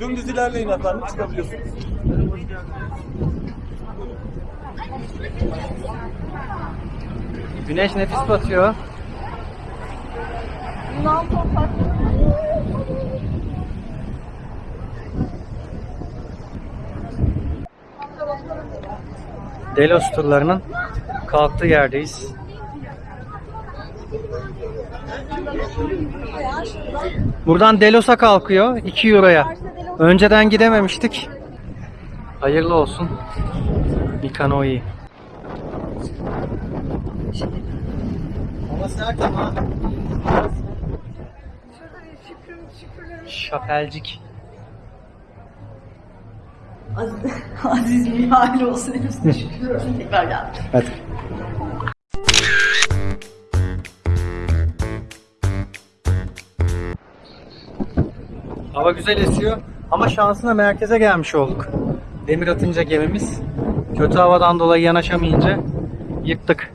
Dümdüz ilerleyin efendim çıkabiliyorsunuz. Güneş nefis batıyor. Delos turlarının kalktığı yerdeyiz. Buradan Delos'a kalkıyor 2 euroya. Önceden gidememiştik. Hayırlı olsun. Mikanoi. Ama sert ama. Şapelcik. Aziz, aziz aile olsun hepsine şükür olsun. Tekrar geldik. Hadi. Hava güzel esiyor ama şansına merkeze gelmiş olduk. Demir atınca gemimiz kötü havadan dolayı yanaşamayınca yıktık.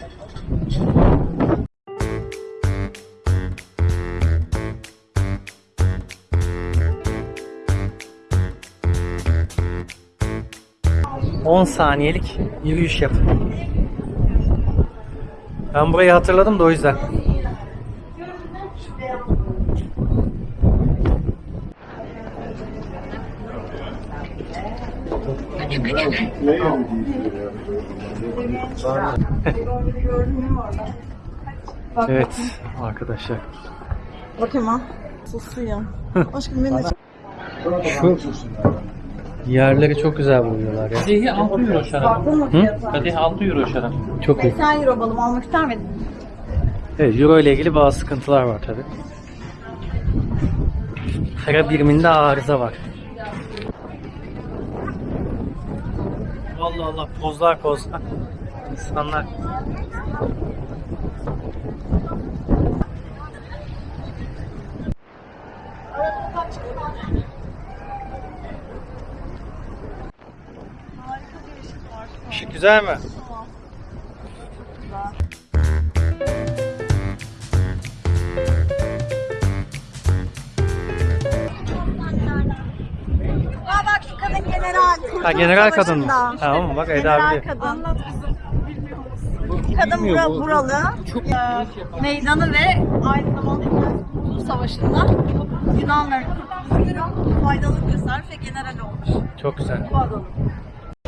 ...10 saniyelik yürüyüş yap. Ben burayı hatırladım da o yüzden. Evet arkadaşlar. Bakayım ha. Susuyum. Aşkım beni de Şu yerleri çok güzel buluyorlar ya. Kadehi 6 euro şarap. Fiyatı? Kadehi 6 euro şarap. Çok iyi. 80 euro balım almak ister miydin? Evet, Euro ile ilgili bazı sıkıntılar var tabi. Para biriminde arıza var. Allah Allah pozlar pozlar. İnsanlar. Işık güzel mi? Ha general kadın mı? Savaşında. Tamam bak Eda General biliyor. kadın. Kadın bura, buralı. Ee, meydanı ve aynı zamanda Kurtuluş Savaşı'nda Yunanların kurtuluşları faydalı göstermiş ve general olmuş. Çok güzel. Bu adamın.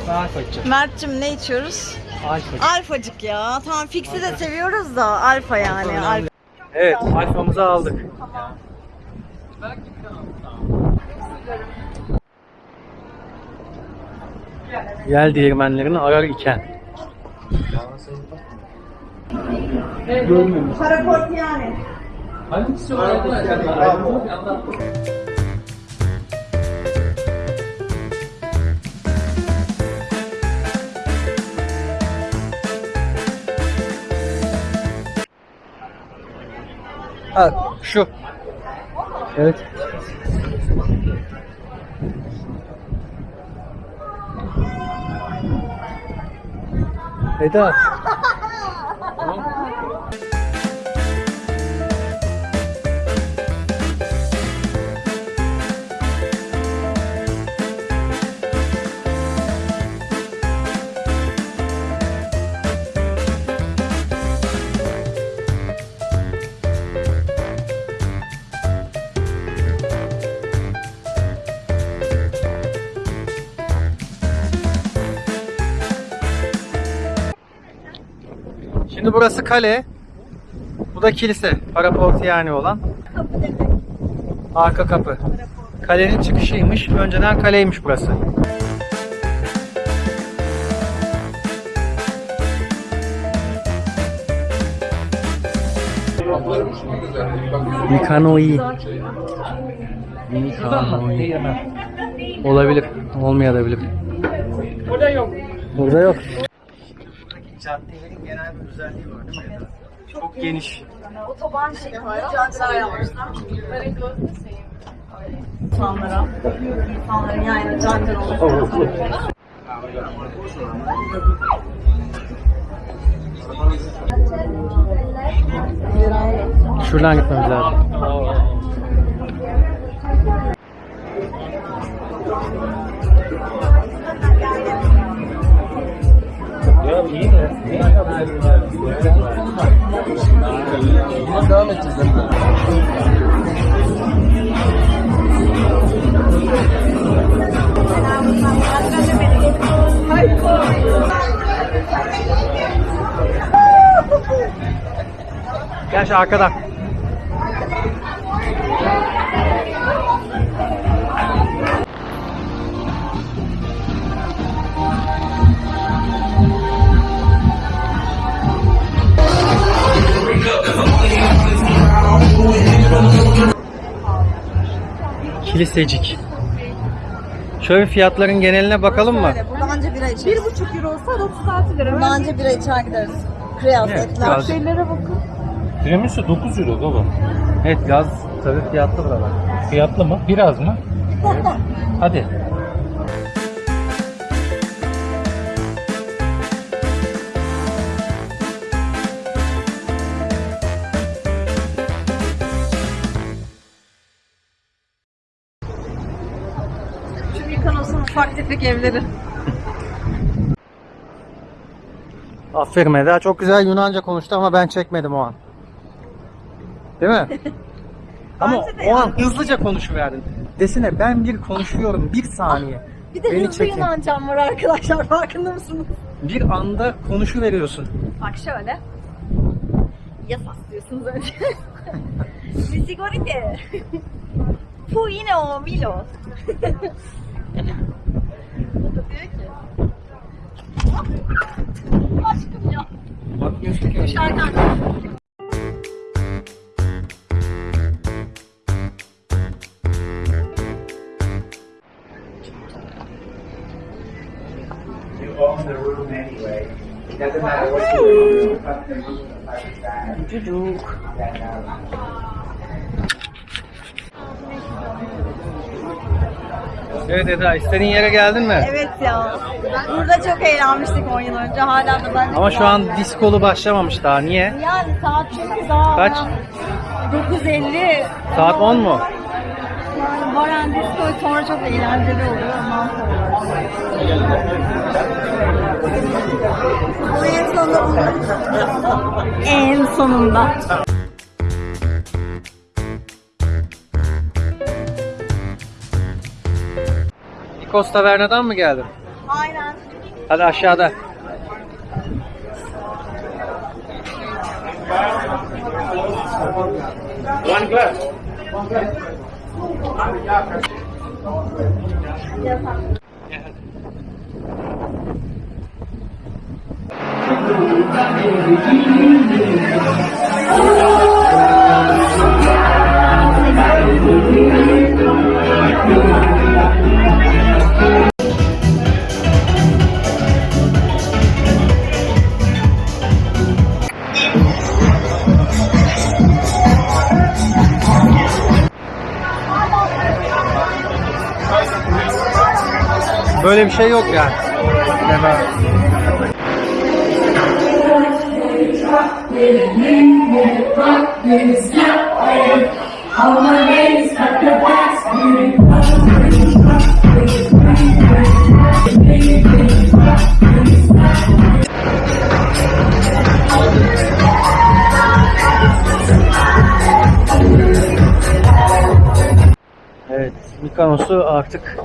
Alfacık. Mert'cim ne içiyoruz? Alfacık. Alfacık ya. Tamam fix'i de seviyoruz da alfa yani. Alfa. Evet alfamızı aldık. Yel değirmenlerini arar iken. Paraport yani. Hangisi? Ha şu. Evet. Eda. Şimdi burası kale. Bu da kilise. Paraport yani olan. Arka kapı. Kalenin çıkışıymış. Önceden kaleymiş burası. Mikanoi. Mikanoi. Olabilir. Olmayabilir. Burada yok. Burada yok. Caddelerin genel bir özelliği var değil mi? Çok geniş. Otoban şeklinde caddeler yapmışlar. İnsanlara, insanların yani cadde olması. Şuradan gitmemiz lazım. Buna devam edeceğiz. değil mi? Gel şu arkadan. Kilisecik. Şöyle fiyatların geneline bakalım mı? Böyle, burada anca bira içeriz. 1,5 euro olsa 36 lira. Burada anca bira içer gideriz. Kriyaz, Evet, etler. biraz- Şeylere bakın. Tiramisu 9 euro baba. Evet gaz tabii fiyatlı buralar. Fiyatlı mı? Biraz mı? Hadi. Tefek evleri. Aferin Eda. Çok güzel Yunanca konuştu ama ben çekmedim o an. Değil mi? ama Bence de o an yani. hızlıca konuşuverdin. Desene ben bir konuşuyorum bir saniye. Bir de Beni hızlı çekin. Yunancam var arkadaşlar farkında mısınız? Bir anda konuşuveriyorsun. Bak şöyle. Yasas diyorsunuz önce. Misigorite. Fu yine o Milo. o da diyor ki. Aşkım ya. Bakmıyorsun ki. Şarkı You own the room anyway. It doesn't matter what you do. You Evet Eda istediğin yere geldin mi? Evet ya. Burada çok eğlenmiştik 10 yıl önce. Hala da ben Ama şu an diskolu başlamamış daha. Niye? Yani saat çünkü daha Kaç? 9.50 Saat 10 mu? Yani Baran Disco sonra çok eğlenceli oluyor ondan sonra. En sonunda En sonunda. Nikos Taverna'dan mı geldin? Aynen. Hadi aşağıda. One glass. Böyle bir şey yok yani. Deme. Evet, Mikonos'u artık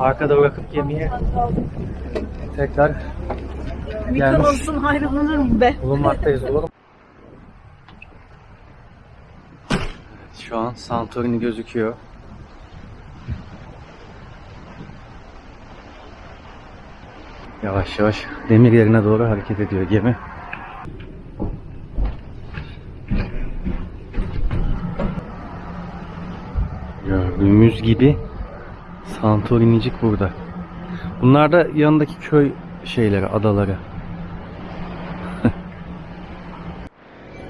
arkada bırakıp gemiye tekrar gelmiş Mikonos'un ayrılınır mı be? bulunmaktayız oğlum. Şu an Santorini gözüküyor. Yavaş yavaş demir yerine doğru hareket ediyor gemi. Gördüğümüz gibi Santorinicik burada. Bunlar da yanındaki köy şeyleri, adaları.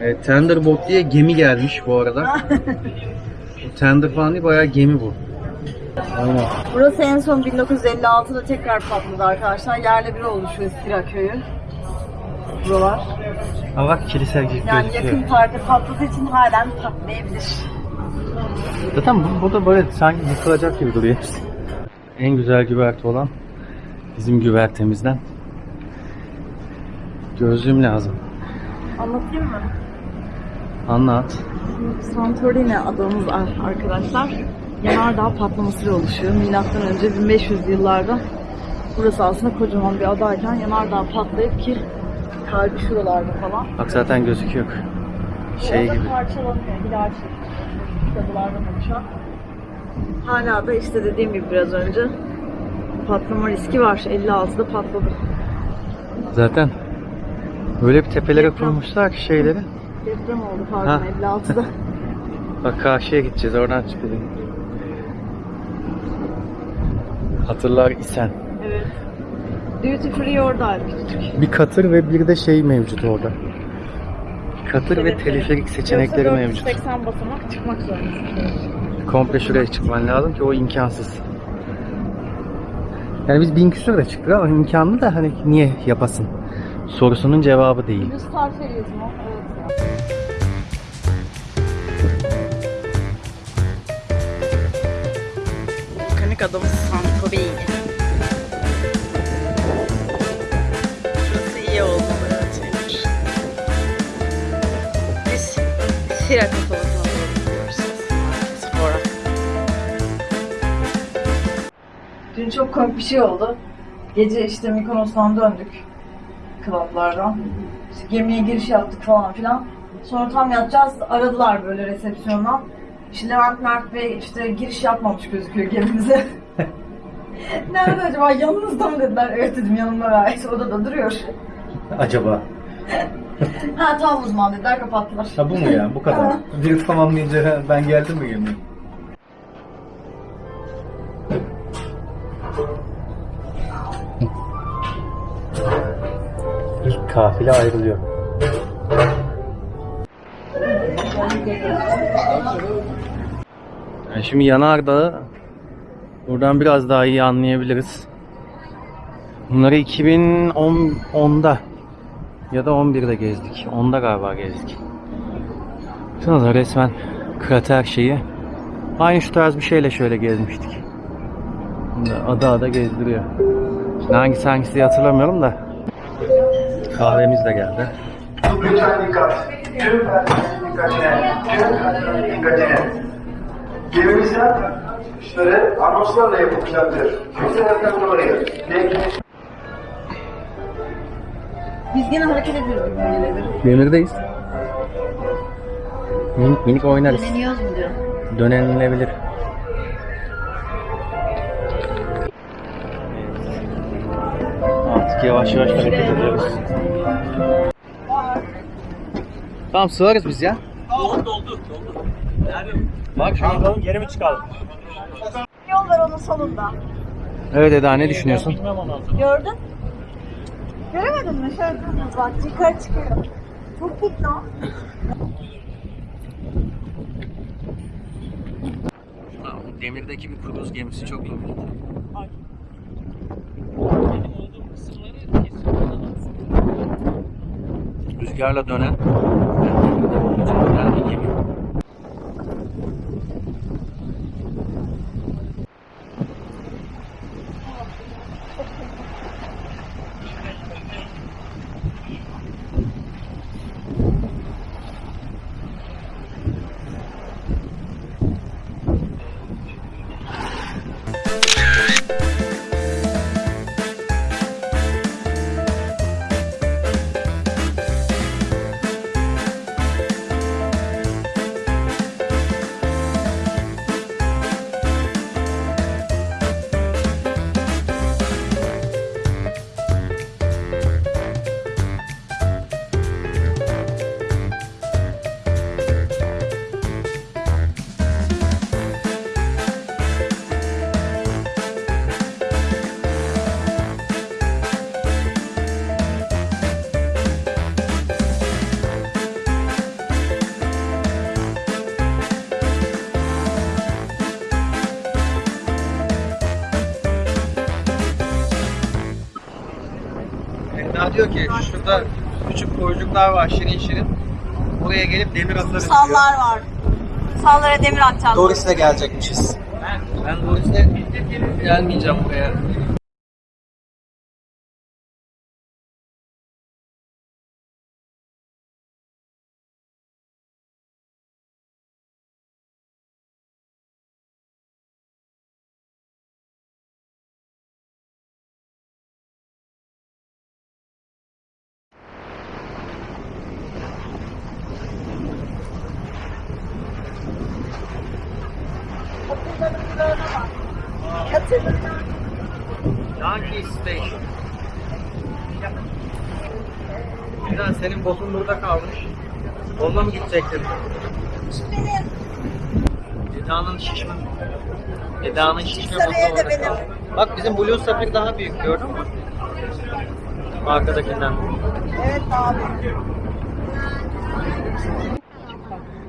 evet, Tenderboat diye gemi gelmiş bu arada. Tender falan değil, bayağı gemi bu. Aynen. Burası en son 1956'da tekrar patladı arkadaşlar. Yerle bir oldu şu Eskira köyü. Buralar. Ama bak kilise gibi Yani gözüküyor. yakın tarihte patladığı için halen patlayabilir. Zaten bu, bu da böyle sanki yıkılacak gibi duruyor. En güzel güverte olan bizim güvertemizden. Gözlüğüm lazım. Anlatayım mı? Anlat. Santorini adamız arkadaşlar. Yanardağ patlamasıyla oluşuyor. Milattan önce 1500 yıllarda burası aslında kocaman bir adayken yanardağ patlayıp ki kalbi şuralarda falan. Bak zaten gözüküyor. Şey gibi. parçalanıyor. Hilal şeklinde. Kadılardan oluşan. Hala da işte dediğim gibi biraz önce patlama riski var. 56'da patladı. Zaten öyle bir tepelere Deprem. kurmuşlar ki şeyleri. Deprem oldu pardon Ha. 56'da. Bak karşıya gideceğiz oradan çıkalım. Hatırlar isen. evet. Duty free oradaydı. Bir katır ve bir de şey mevcut orada. Katır ve teleferik seçenekleri mevcut. 480 basamak çıkmak zorundasın. Komple şuraya çıkman lazım ki o imkansız. Yani biz bin küsur da çıktık ama imkanlı da hani niye yapasın? Sorusunun cevabı değil. Düz tarifeliyiz mi? Evet. Volkanik adamız Santorini. Şurası iyi oldu. Biz Sira komik bir şey oldu. Gece işte Mikonos'tan döndük. Klaplardan. İşte gemiye giriş yaptık falan filan. Sonra tam yatacağız. Aradılar böyle resepsiyondan. İşte Levent Mert Bey işte giriş yapmamış gözüküyor gemimize. Nerede acaba? Yanınızda mı dediler. Evet dedim yanımda gayet. Odada duruyor. Acaba? Ha tamam o zaman dediler kapattılar. Ha bu mu ya? Bu kadar. Bir tamamlayınca ben geldim mi gemiye? Kafile ayrılıyor. Yani şimdi Yanardağ'ı buradan biraz daha iyi anlayabiliriz. Bunları 2010'da ya da 11'de gezdik. 10'da galiba gezdik. Baksanıza resmen krater şeyi. Aynı şu tarz bir şeyle şöyle gezmiştik. Ada ada gezdiriyor. Şimdi hangisi hangisi hatırlamıyorum da. Kahvemiz de geldi. Lütfen dikkat. Tüm personelin dikkatine. Tüm personelin dikkatine. Gemimizden çıkışları anonslarla yapılacaktır. Kimse yakın. Bekleyin. Biz yine hareket ediyoruz. Demirdeyiz. Minik minik oynarız. Deniyoruz mu diyor. Dönenilebilir. Yavaş yavaş hareket ediyoruz. Tamam sığarız biz ya. Doldu doldu? Bak şu an. Geri mi çıkalım? Yol ver onun sonunda. Evet Eda ne düşünüyorsun? Gördün? Göremedin mi? Şöyle dümdüz bak yukarı çıkıyor. Çok lan. Demirdeki bir kruz gemisi çok ilginç. Rüzgarla dönen dönen bir diyor ki şurada küçük koyucuklar var şirin şirin. Buraya gelip demir atarız diyor. Sallar var. Sallara demir atacağız. Doris'le gelecekmişiz. Ben yüzden gelmeyeceğim buraya. Yankee Station. Güzel, senin botun burada kalmış. Onunla mı gidecektin? Eda'nın şişme. Eda'nın şişme botu orada kaldı. Bak bizim Blue Sapphire daha büyük gördün mü? Arkadakinden. Evet abi.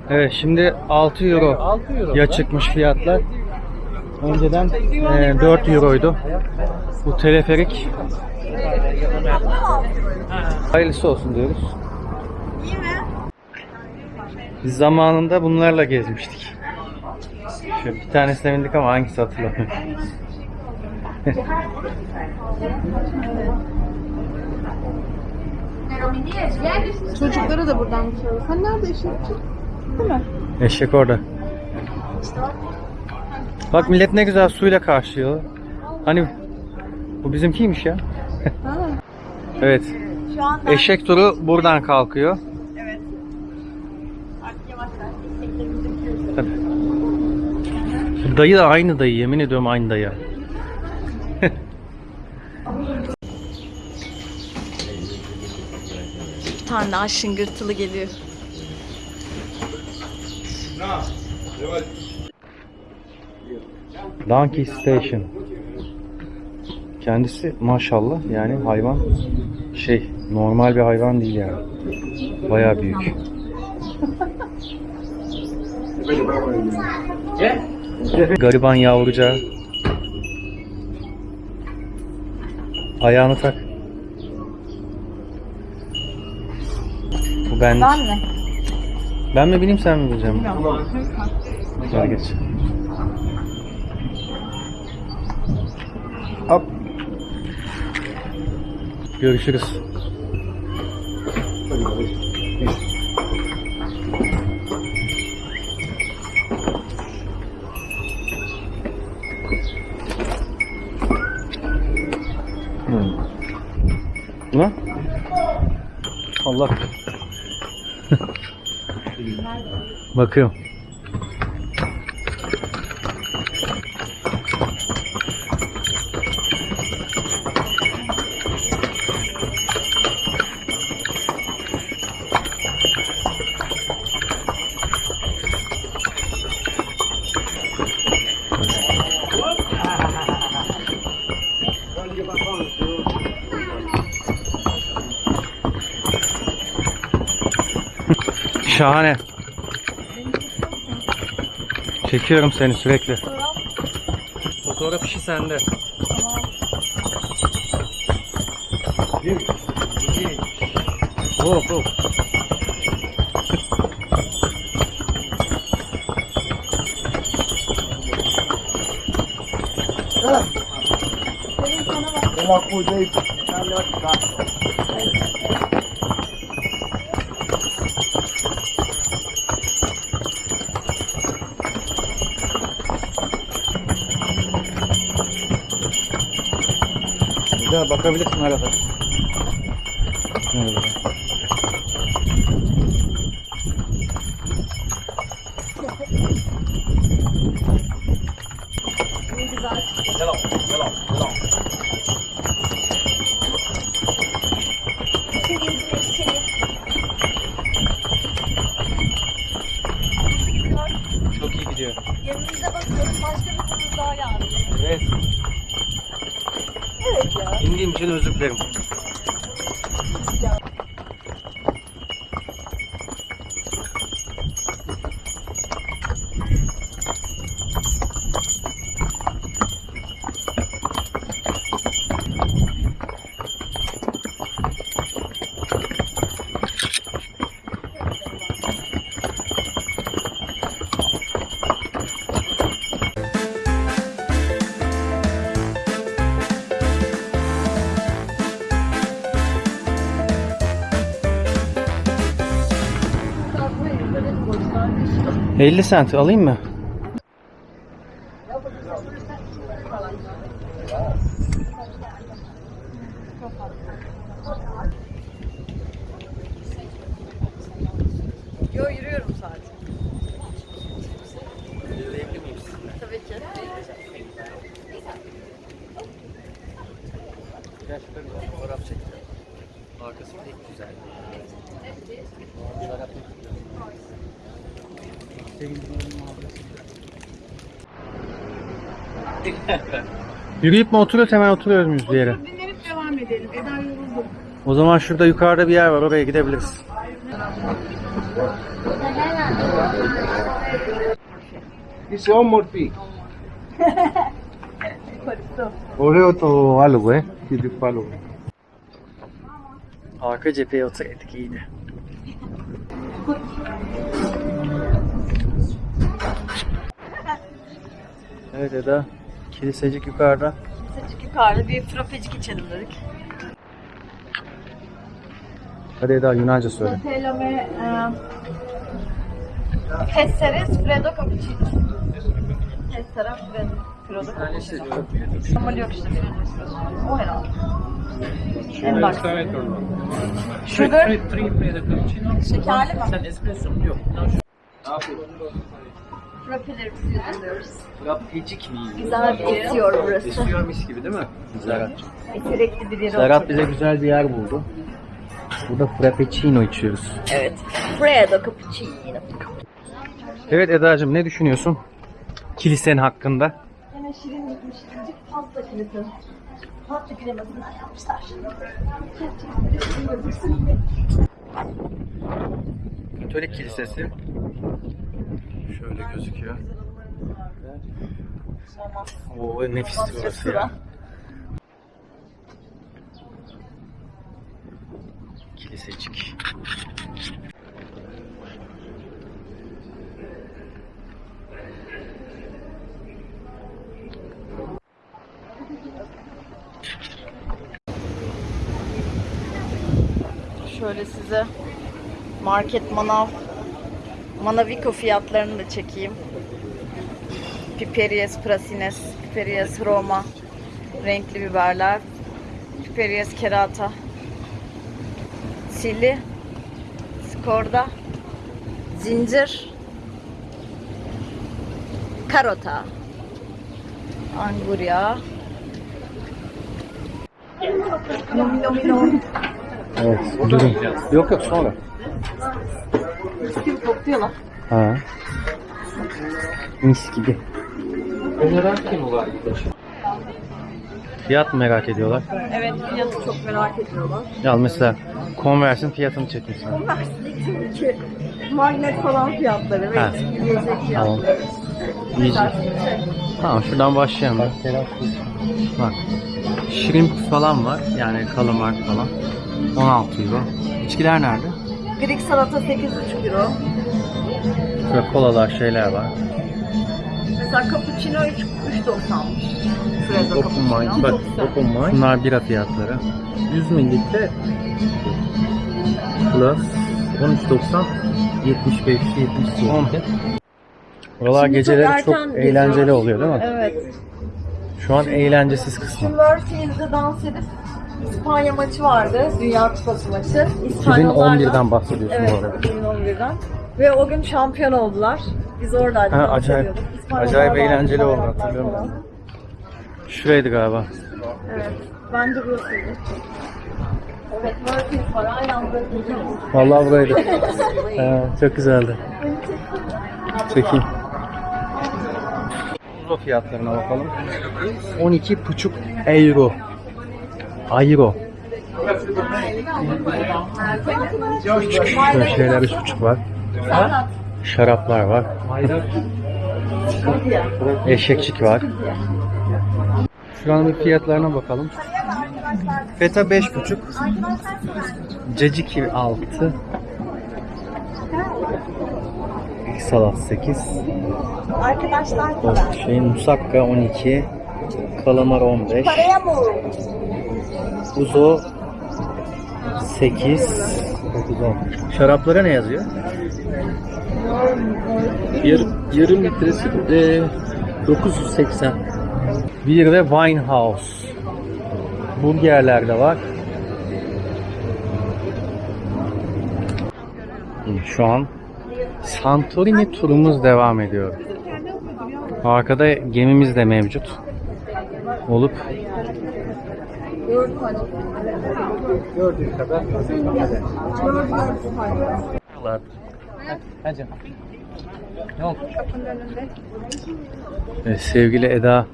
Evet şimdi 6 euro, 6 euro. ya çıkmış fiyatlar. Önceden e, 4 euroydu. Bu teleferik hayırlısı olsun diyoruz. Biz zamanında bunlarla gezmiştik. Şu bir tanesine bindik ama hangisi hatırlamıyorum. Çocuklara da buradan bir şey olur. Sen nerede eşekçi? Değil mi? Eşek orada. Bak millet ne güzel suyla karşılıyor. Hani bu bizimkiymiş ya. evet. Eşek turu buradan kalkıyor. Şu Dayı da aynı dayı yemin ediyorum aynı dayı. Bir tane daha şıngırtılı geliyor. Donkey Station. Kendisi maşallah yani hayvan şey normal bir hayvan değil yani. Bayağı büyük. Gariban yavrucağı. Ayağını tak. Bu ben. Ben mi? Ben mi bineyim sen mi bineceksin? Gel geç. Hop. Görüşürüz. Allah. Bakıyorum. Şahane. Çekiyorum seni sürekli. Fotoğraf işi sende. Hop hop. Güzel bakabilirsin arada. Evet. 50 sent alayım mı? Yürüyüp mi oturuyoruz hemen oturuyoruz muyuz bir yere? Dinlenip devam edelim. Eda yoruldu. O zaman şurada yukarıda bir yer var oraya gidebiliriz. Dice one more thing. Oreo to algo, eh? Te follow. Arka cepheye oturaydık iyiydi. Evet Eda. Kilisecik yukarıda. Sıcak yukarıda bir frapecik içelim dedik. Hadi Eda Yunanca söyle. Telome e, Pesseres Fredo Cappuccino. Pessera Fredo Fredo Cappuccino. Normal yok işte benim espresso. O herhalde. En bak. Sugar. Şekerli mi? Sen espresso mu? Yok. Frappelerimizi yazıyoruz. Rapecik mi? Güzel bir esiyor burası. Esiyor mis gibi değil mi? Serhat. Eserekli bir yere Serhat oturduk. bize güzel bir yer buldu. Burada frappuccino içiyoruz. Evet. Fredo Cappuccino. Evet Eda'cığım ne düşünüyorsun? Kilisenin hakkında. Yine şirin gitmiş şirincik pasta kilidi. Pasta kremasından yapmışlar. Katolik kilisesi. Şöyle gözüküyor. Oo nefis burası ya. Kilisecik. Şöyle size market manav manaviko fiyatlarını da çekeyim. Piperies prasines, Piperies roma, renkli biberler, Piperies kerata, sili, skorda, zincir, karota, angurya, nomi nomi nomi. Evet. Yok yok sonra. Gibi kokluyorlar. Ha. Mis gibi. Fiyat mı merak ediyorlar? Evet fiyatı çok merak ediyorlar. Ya mesela Converse'in fiyatını çekmiş sana. Ki magnet falan fiyatları ve Ha. yiyecek Tamam. fiyatları. Yiyecek. Tamam şuradan başlayalım. Bak. Shrimp falan var. Yani kalamar falan. 16 euro. İçkiler nerede? Greek salata 8,5 euro. Şöyle kolalar şeyler var. Mesela cappuccino 3 3.90'mış. Şurada Open mind. Bak open mind. Bunlar bira fiyatları. 100 mililitre plus 13.90 75 70 Buralar Şimdi çok geceleri çok, erken eğlenceli geziyoruz. oluyor değil mi? Evet. Şu an eğlencesiz kısmı. Murphy's'de dans edip İspanya maçı vardı. Dünya Kupası maçı. İspanyollarla. 2011'den bahsediyorsun Evet, bu arada. 2011'den. Ve o gün şampiyon oldular. Biz oradaydık. Ha, acayip- acayip eğlenceli oldu, hatırlıyorum falan. Şuraydı galiba. Evet. Bence burasıydı. Evet, Murphy's var. Aynen burasıydı. Vallahi buraydı. Ha, çok güzeldi. Çekeyim. Euro fiyatlarına bakalım. 12,5 euro. Euro. Küçük şöyle şeyler 3,5 var. Şaraplar var. Eşekçik var. Şu an bir fiyatlarına bakalım. Feta 5,5. Caciki 6. Salat 8. Arkadaşlar Şey, musakka 12. Kalamar 15. Paraya? Uzo 8. Şaraplara ne yazıyor? Bir yarım litresi de 980. Bir de Winehouse. Burgerler de var. Şu an Santorini turumuz devam ediyor. Arkada gemimiz de mevcut. Olup Hadi. Ne oldu? Evet, sevgili Eda.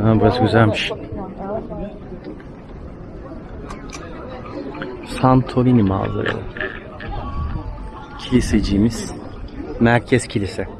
Aha, burası güzelmiş. Santorini mağazaları. Kiliseciğimiz. Merkez kilise.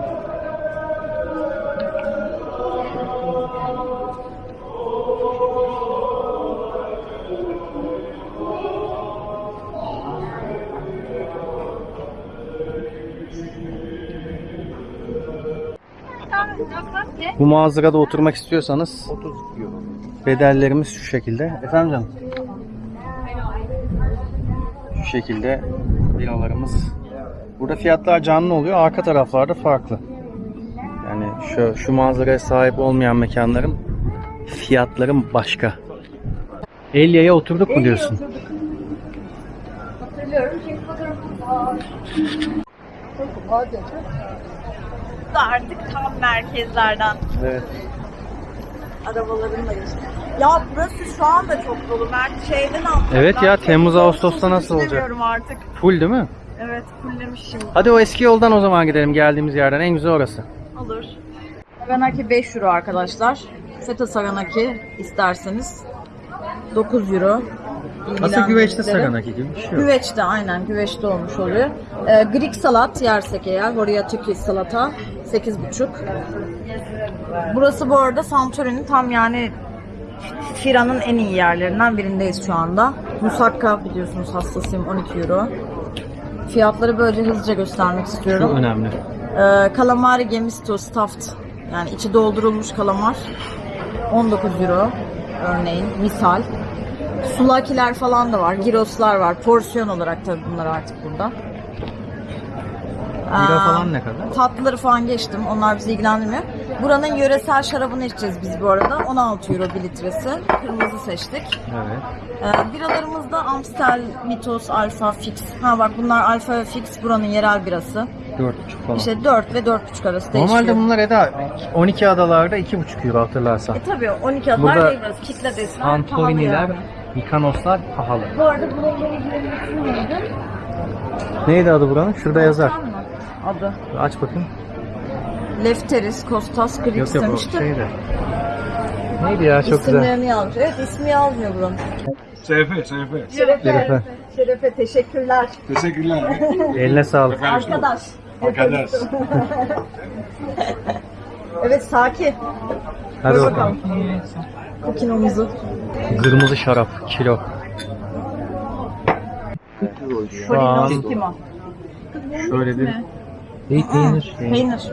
Bu mağazada oturmak istiyorsanız bedellerimiz şu şekilde. Efendim canım? Şu şekilde biralarımız. Burada fiyatlar canlı oluyor. Arka taraflarda farklı. Yani şu, şu manzaraya sahip olmayan mekanların fiyatları başka. Elya'ya oturduk mu diyorsun? Hatırlıyorum çünkü fotoğrafım var. Da artık tam merkezlerden Evet. arabalarımla geçti. Ya burası şu anda çok dolu. Mert şeyden aldım. Evet ya, Temmuz, Ağustos'ta nasıl olacak? artık. Full değil mi? Evet fullemiş şimdi. Hadi o eski yoldan o zaman gidelim geldiğimiz yerden. En güzel orası. Olur. Saganaki 5 euro arkadaşlar. Feta Saganaki isterseniz 9 euro. Aslında güveçte Saganaki gibi bir şey yok. Güveçte aynen güveçte olmuş oluyor. Ee, Greek salat yersek eğer. Oraya Türkiye salata 8,5. Burası bu arada Santorini'nin tam yani Fira'nın en iyi yerlerinden birindeyiz şu anda. Musakka biliyorsunuz hastasıyım 12 euro. Fiyatları böylece hızlıca göstermek Çok istiyorum. önemli. Ee, calamari gemisto stuffed yani içi doldurulmuş kalamar 19 euro örneğin misal. Sulakiler falan da var, giroslar var. Porsiyon olarak tabii bunlar artık burada. Bira falan ne kadar? Tatlıları falan geçtim. Onlar bizi ilgilendirmiyor. Buranın yöresel şarabını içeceğiz biz bu arada. 16 euro bir litresi. Kırmızı seçtik. Evet. Ee, biralarımız da Amstel, Mitos, Alfa, Fix. Ha bak bunlar Alfa ve Fix buranın yerel birası. 4,5 falan. İşte 4 ve 4,5 arası değişiyor. Normalde bunlar Eda 12 adalarda 2,5 euro hatırlarsan. E tabii 12 adlar Burada değil burası. Kitle pahalı Santorini'ler. Mikanoslar pahalı. Bu arada bunun ismi neydi? Neydi adı buranın? Şurada yazar. Adı. Aç bakayım. Lefteris, Kostas, Grix Yok yok o demişti. şeydi. Neydi ya çok güzel. İsimlerini yazmış. Evet ismi yazmıyor buranın. Sefe, sefe. Şerefe. Şerefe. Şerefe teşekkürler. Teşekkürler. Eline sağlık. Arkadaş. Arkadaş. Evet Saki. Hadi bakalım. Kokinomuzu. Kırmızı şarap kilo. Şu an şöyle bir peynir. Peynir.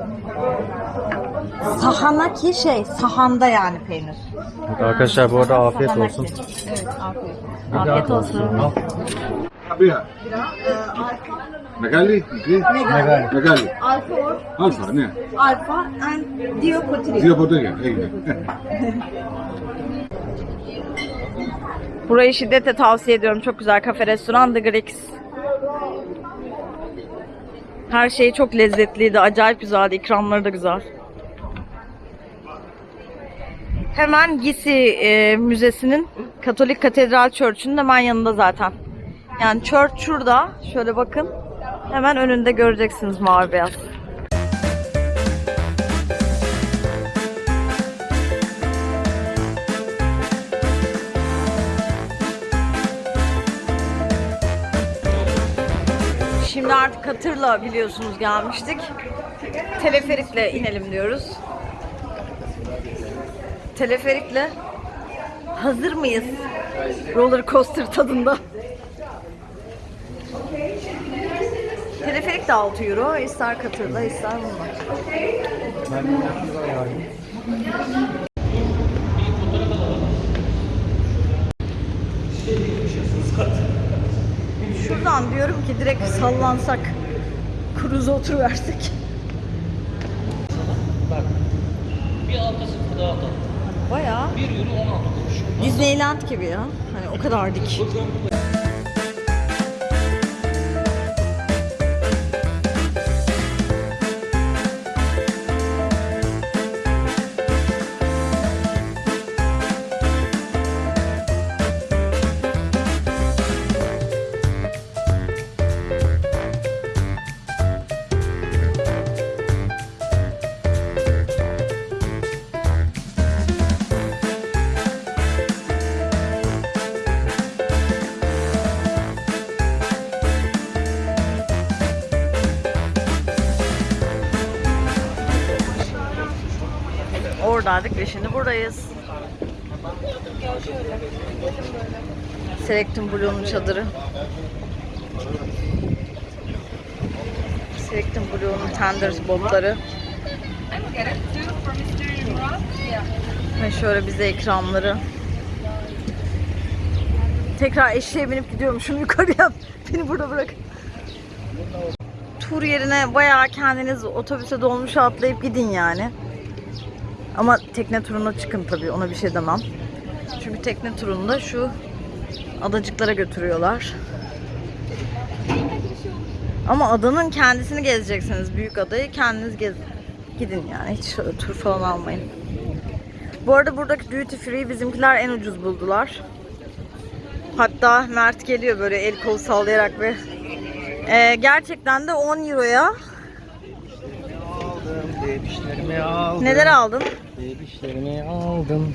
Sahanaki şey, sahanda yani peynir. arkadaşlar bu arada afiyet olsun. Evet, afiyet. Afiyet olsun. Abia. Megali? Megali. Megali. Alfa or Alfa ne? alfa and diopotrik. Diyor burada gel. Burayı şiddetle tavsiye ediyorum. Çok güzel kafe restoran The Greeks. Her şey çok lezzetliydi. Acayip güzeldi. İkramları da güzel. Hemen Gisi e, Müzesi'nin Katolik Katedral Church'ünün hemen yanında zaten. Yani church şurada. Şöyle bakın. Hemen önünde göreceksiniz mavi beyaz. Artık katırla biliyorsunuz gelmiştik. Teleferikle inelim diyoruz. teleferikle hazır mıyız? Roller coaster tadında. Teleferik de 6 euro. İster katırda ister bunlar. Şuradan diyorum ki direkt sallansak, cruise'a oturuversek. Bir altı sıfır daha atalım. Bayağı 1 euro 16 kuruş. Disneyland gibi ya. Hani o kadar dik. Oradaydık ve şimdi buradayız. Selectum Blue'nun çadırı. Selectum Blue'nun Tenders botları. Ve şöyle bize ikramları. Tekrar eşeğe binip gidiyorum. Şunu yukarıya beni burada bırak. Tur yerine bayağı kendiniz otobüse dolmuşa atlayıp gidin yani. Ama tekne turuna çıkın tabii ona bir şey demem. Çünkü tekne turunda şu adacıklara götürüyorlar. Ama adanın kendisini gezeceksiniz. Büyük adayı kendiniz gez gidin yani. Hiç tur falan almayın. Bu arada buradaki duty free bizimkiler en ucuz buldular. Hatta Mert geliyor böyle el kol sallayarak ve Ee, gerçekten de 10 euroya Aldım, aldım. neler aldın? Bebişlerimi aldım.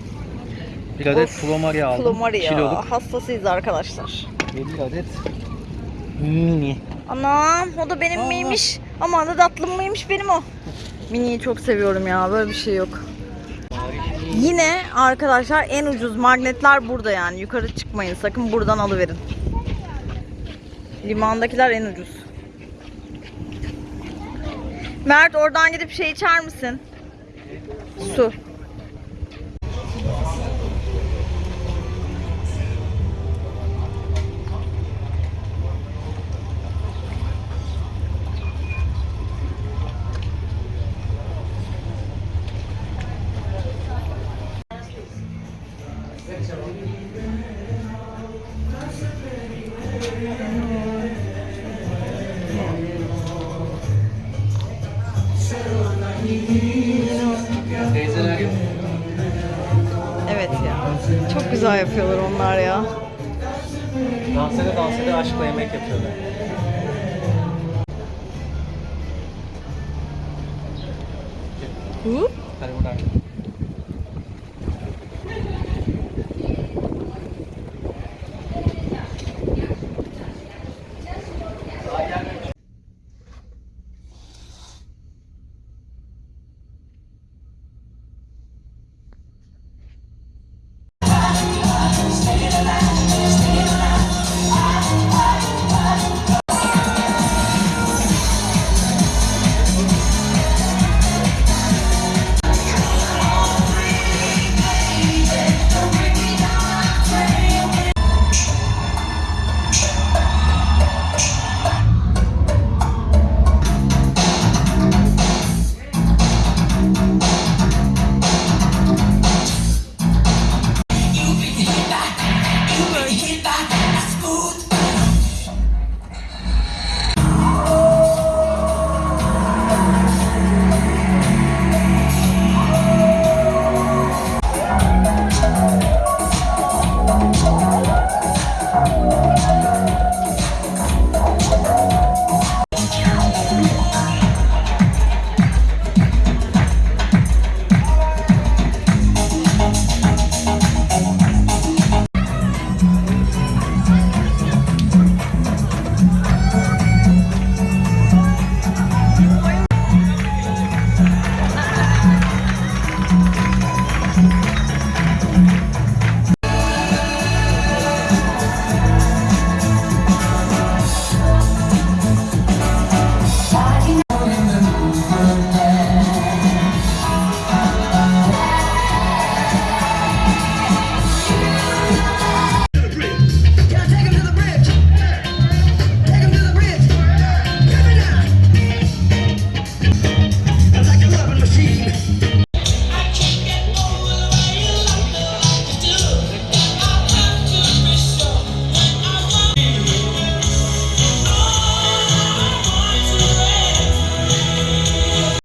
Bir adet Of, aldım. Flomaria. Kiloluk. Hastasıyız arkadaşlar. Ve bir adet mini. Anam o da benim miymiş. Aman da tatlım mıymış benim o. Mini'yi çok seviyorum ya böyle bir şey yok. Yine arkadaşlar en ucuz magnetler burada yani. Yukarı çıkmayın sakın buradan alıverin. Limandakiler en ucuz. Mert oradan gidip şey içer misin? 说。Hı? Hadi buradan.